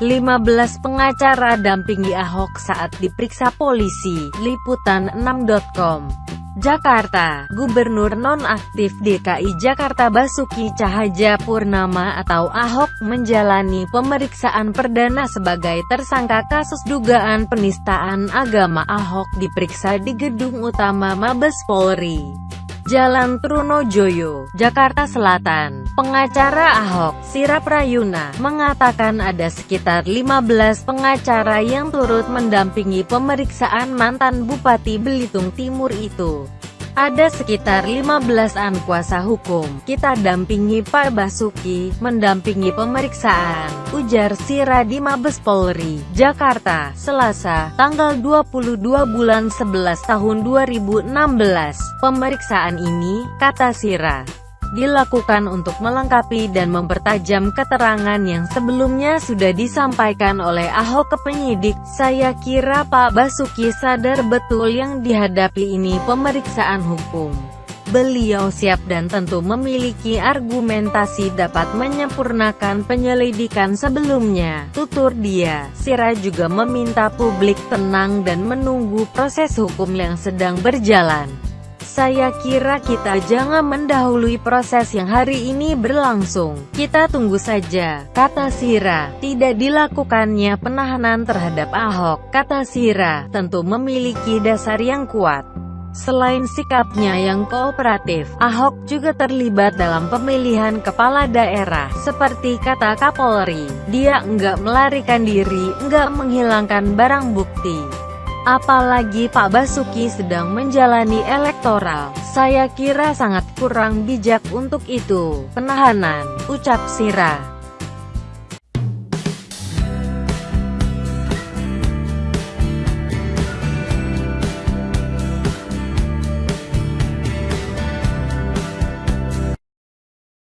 15 pengacara dampingi Ahok saat diperiksa polisi. Liputan 6.com Jakarta, Gubernur Nonaktif DKI Jakarta Basuki Cahaja Purnama atau Ahok menjalani pemeriksaan perdana sebagai tersangka kasus dugaan penistaan agama Ahok diperiksa di Gedung Utama Mabes Polri. Jalan Trunojoyo, Jakarta Selatan. Pengacara Ahok, Sira Prayuna, mengatakan ada sekitar 15 pengacara yang turut mendampingi pemeriksaan mantan Bupati Belitung Timur itu. Ada sekitar 15-an kuasa hukum, kita dampingi Pak Basuki, mendampingi pemeriksaan, ujar Sira di Mabes Polri, Jakarta, Selasa, tanggal 22 bulan 11 tahun 2016. Pemeriksaan ini, kata Sira, dilakukan untuk melengkapi dan mempertajam keterangan yang sebelumnya sudah disampaikan oleh Ahok ke penyidik. Saya kira Pak Basuki sadar betul yang dihadapi ini pemeriksaan hukum. Beliau siap dan tentu memiliki argumentasi dapat menyempurnakan penyelidikan sebelumnya, tutur dia. Sira juga meminta publik tenang dan menunggu proses hukum yang sedang berjalan. Saya kira kita jangan mendahului proses yang hari ini berlangsung. Kita tunggu saja, kata Sira. Tidak dilakukannya penahanan terhadap Ahok, kata Sira, tentu memiliki dasar yang kuat. Selain sikapnya yang kooperatif, Ahok juga terlibat dalam pemilihan kepala daerah. Seperti kata Kapolri, dia enggak melarikan diri, enggak menghilangkan barang bukti. Apalagi Pak Basuki sedang menjalani elektoral, saya kira sangat kurang bijak untuk itu. Penahanan, ucap Sira.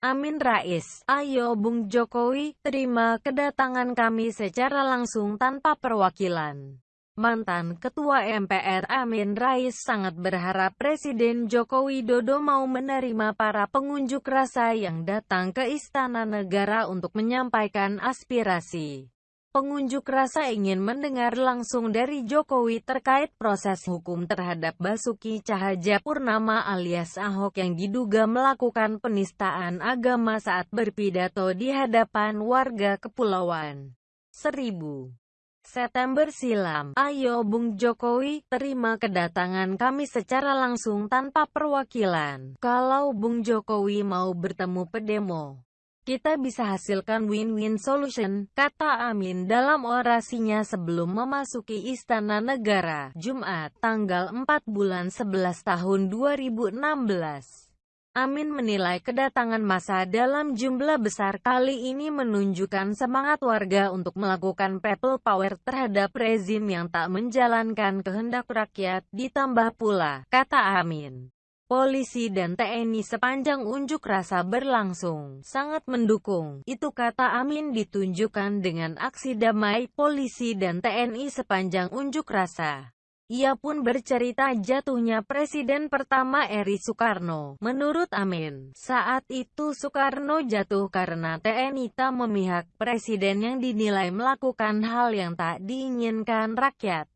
Amin Rais, ayo Bung Jokowi, terima kedatangan kami secara langsung tanpa perwakilan. Mantan Ketua MPR Amin Rais sangat berharap Presiden Joko Widodo mau menerima para pengunjuk rasa yang datang ke Istana Negara untuk menyampaikan aspirasi. Pengunjuk rasa ingin mendengar langsung dari Jokowi terkait proses hukum terhadap Basuki Cahaja Purnama alias Ahok yang diduga melakukan penistaan agama saat berpidato di hadapan warga Kepulauan Seribu. September silam, ayo Bung Jokowi, terima kedatangan kami secara langsung tanpa perwakilan. Kalau Bung Jokowi mau bertemu pedemo, kita bisa hasilkan win-win solution, kata Amin dalam orasinya sebelum memasuki Istana Negara, Jumat, tanggal 4 bulan 11 tahun 2016. Amin menilai kedatangan masa dalam jumlah besar kali ini menunjukkan semangat warga untuk melakukan people power terhadap rezim yang tak menjalankan kehendak rakyat, ditambah pula, kata Amin. Polisi dan TNI sepanjang unjuk rasa berlangsung, sangat mendukung. Itu kata Amin ditunjukkan dengan aksi damai polisi dan TNI sepanjang unjuk rasa. Ia pun bercerita jatuhnya Presiden pertama Eri Soekarno. Menurut Amin, saat itu Soekarno jatuh karena TNI tak memihak Presiden yang dinilai melakukan hal yang tak diinginkan rakyat.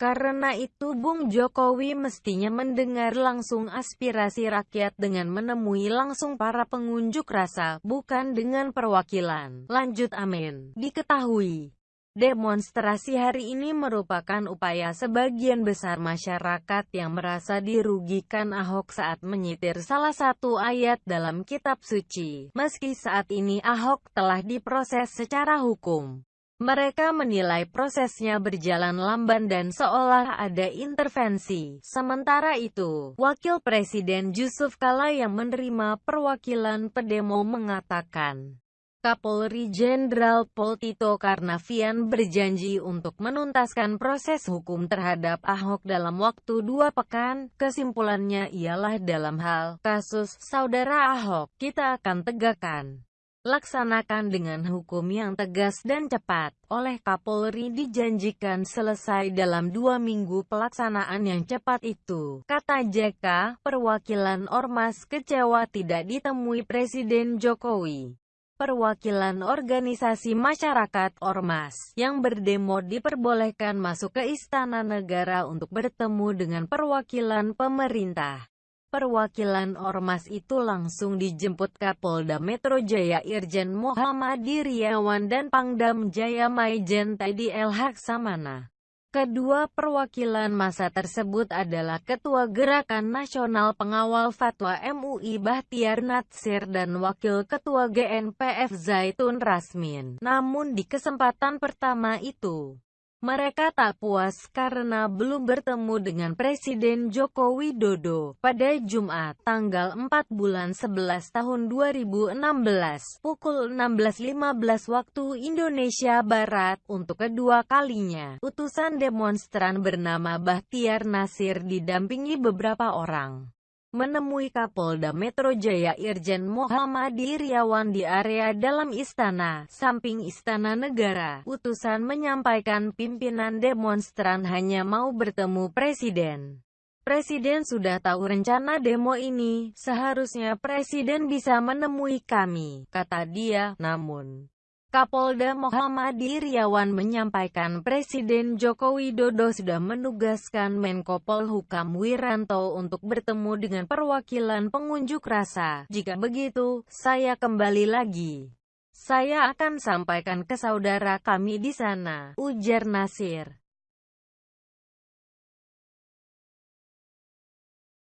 Karena itu Bung Jokowi mestinya mendengar langsung aspirasi rakyat dengan menemui langsung para pengunjuk rasa, bukan dengan perwakilan. Lanjut Amin. Diketahui, Demonstrasi hari ini merupakan upaya sebagian besar masyarakat yang merasa dirugikan Ahok saat menyitir salah satu ayat dalam kitab suci. Meski saat ini Ahok telah diproses secara hukum. Mereka menilai prosesnya berjalan lamban dan seolah ada intervensi. Sementara itu, Wakil Presiden Yusuf Kala yang menerima perwakilan pedemo mengatakan, Kapolri Jenderal Pol Tito Karnavian berjanji untuk menuntaskan proses hukum terhadap Ahok dalam waktu dua pekan. Kesimpulannya ialah dalam hal kasus saudara Ahok, kita akan tegakkan. Laksanakan dengan hukum yang tegas dan cepat. Oleh Kapolri dijanjikan selesai dalam dua minggu pelaksanaan yang cepat itu. Kata JK, perwakilan Ormas kecewa tidak ditemui Presiden Jokowi. Perwakilan organisasi masyarakat Ormas yang berdemo diperbolehkan masuk ke Istana Negara untuk bertemu dengan perwakilan pemerintah. Perwakilan Ormas itu langsung dijemput Kapolda Metro Jaya Irjen Muhammad Iriawan dan Pangdam Jaya Maijen Teddy El Haksamana. Kedua perwakilan masa tersebut adalah Ketua Gerakan Nasional Pengawal Fatwa MUI Bahtiar Natsir dan Wakil Ketua GNPF Zaitun Rasmin. Namun di kesempatan pertama itu, mereka tak puas karena belum bertemu dengan Presiden Joko Widodo. Pada Jumat, tanggal 4 bulan 11 tahun 2016, pukul 16.15 waktu Indonesia Barat, untuk kedua kalinya, utusan demonstran bernama Bahtiar Nasir didampingi beberapa orang menemui Kapolda Metro Jaya Irjen Muhammad Iriawan di area dalam istana, samping istana negara. Utusan menyampaikan pimpinan demonstran hanya mau bertemu Presiden. Presiden sudah tahu rencana demo ini, seharusnya Presiden bisa menemui kami, kata dia, namun Kapolda Muhammad Iriawan menyampaikan Presiden Joko Widodo sudah menugaskan Menko Polhukam Wiranto untuk bertemu dengan perwakilan pengunjuk rasa. Jika begitu, saya kembali lagi. Saya akan sampaikan ke saudara kami di sana, ujar Nasir.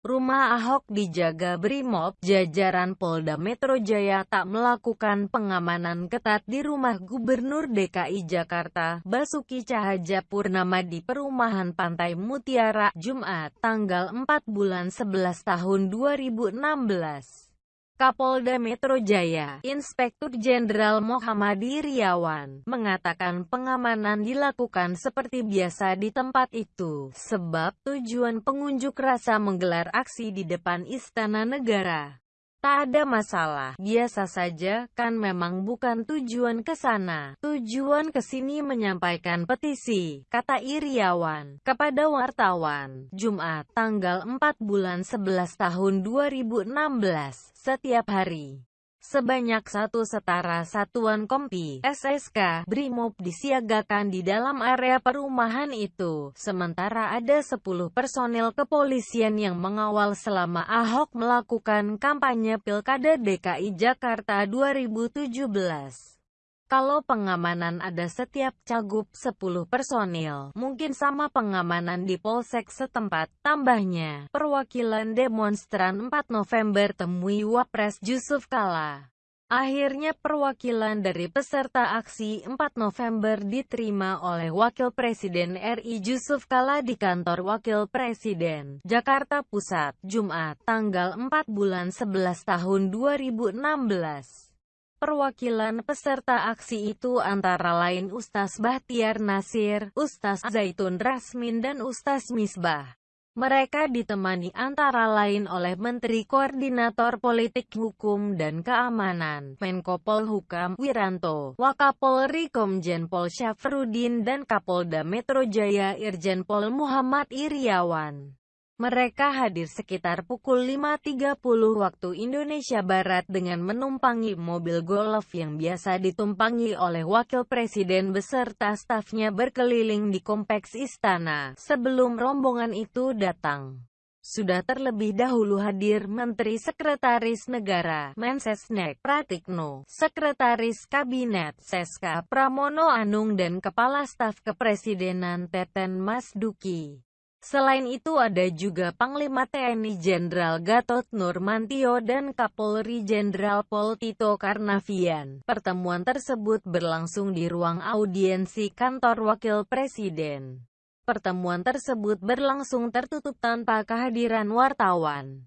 Rumah Ahok dijaga Brimob, jajaran Polda Metro Jaya tak melakukan pengamanan ketat di rumah Gubernur DKI Jakarta, Basuki Cahayapurnama di perumahan Pantai Mutiara, Jumat, tanggal 4 bulan 11 tahun 2016. Kapolda Metro Jaya, Inspektur Jenderal Muhammad Iriawan, mengatakan pengamanan dilakukan seperti biasa di tempat itu, sebab tujuan pengunjuk rasa menggelar aksi di depan Istana Negara. Tak ada masalah, biasa saja, kan memang bukan tujuan ke sana. Tujuan ke sini menyampaikan petisi, kata Iriawan, kepada wartawan, Jumat, tanggal 4 bulan 11 tahun 2016, setiap hari. Sebanyak satu setara satuan kompi SSK Brimob disiagakan di dalam area perumahan itu, sementara ada 10 personel kepolisian yang mengawal selama Ahok melakukan kampanye Pilkada DKI Jakarta 2017. Kalau pengamanan ada setiap cagup 10 personil, mungkin sama pengamanan di polsek setempat. Tambahnya, perwakilan demonstran 4 November temui Wapres Yusuf Kala. Akhirnya perwakilan dari peserta aksi 4 November diterima oleh Wakil Presiden RI Yusuf Kala di kantor Wakil Presiden, Jakarta Pusat, Jumat, tanggal 4 bulan 11 tahun 2016. Perwakilan peserta aksi itu antara lain Ustaz Bahtiar Nasir, Ustaz Zaitun Rasmin dan Ustaz Misbah. Mereka ditemani antara lain oleh Menteri Koordinator Politik Hukum dan Keamanan, Menko Polhukam Wiranto, Wakapolri Komjen Pol Syafrudin dan Kapolda Metro Jaya Irjen Pol Muhammad Iriawan. Mereka hadir sekitar pukul 5.30 waktu Indonesia Barat dengan menumpangi mobil golf yang biasa ditumpangi oleh Wakil Presiden beserta stafnya berkeliling di kompleks istana, sebelum rombongan itu datang. Sudah terlebih dahulu hadir Menteri Sekretaris Negara Mensesnek Pratikno, Sekretaris Kabinet Seska Pramono Anung dan Kepala Staf Kepresidenan Teten Mas Duki. Selain itu ada juga Panglima TNI Jenderal Gatot Nurmantio dan Kapolri Jenderal Pol Tito Karnavian. Pertemuan tersebut berlangsung di ruang audiensi kantor Wakil Presiden. Pertemuan tersebut berlangsung tertutup tanpa kehadiran wartawan.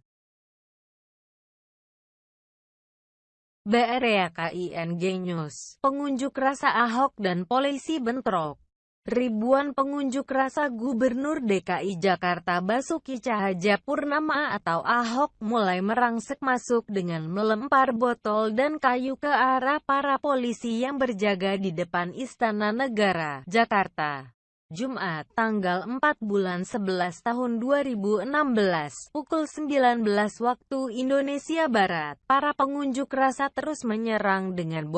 BRIAKING News, pengunjuk rasa Ahok dan polisi bentrok. Ribuan pengunjuk rasa Gubernur DKI Jakarta Basuki Cahayapurnama atau Ahok mulai merangsek masuk dengan melempar botol dan kayu ke arah para polisi yang berjaga di depan Istana Negara, Jakarta. Jumat, tanggal 4 bulan 11 tahun 2016, pukul 19 waktu Indonesia Barat, para pengunjuk rasa terus menyerang dengan bot